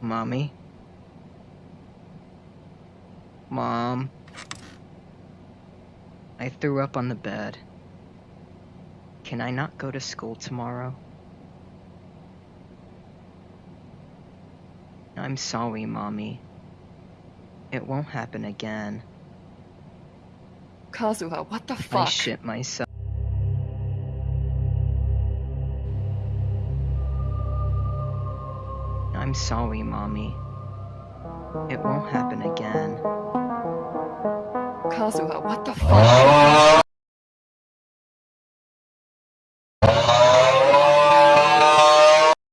Mommy? Mom? I threw up on the bed. Can I not go to school tomorrow? I'm sorry, Mommy. It won't happen again. Kazuha, what the fuck? I fuck? shit myself. I'm sorry, Mommy. It won't happen again. Kazuha, what the fuck?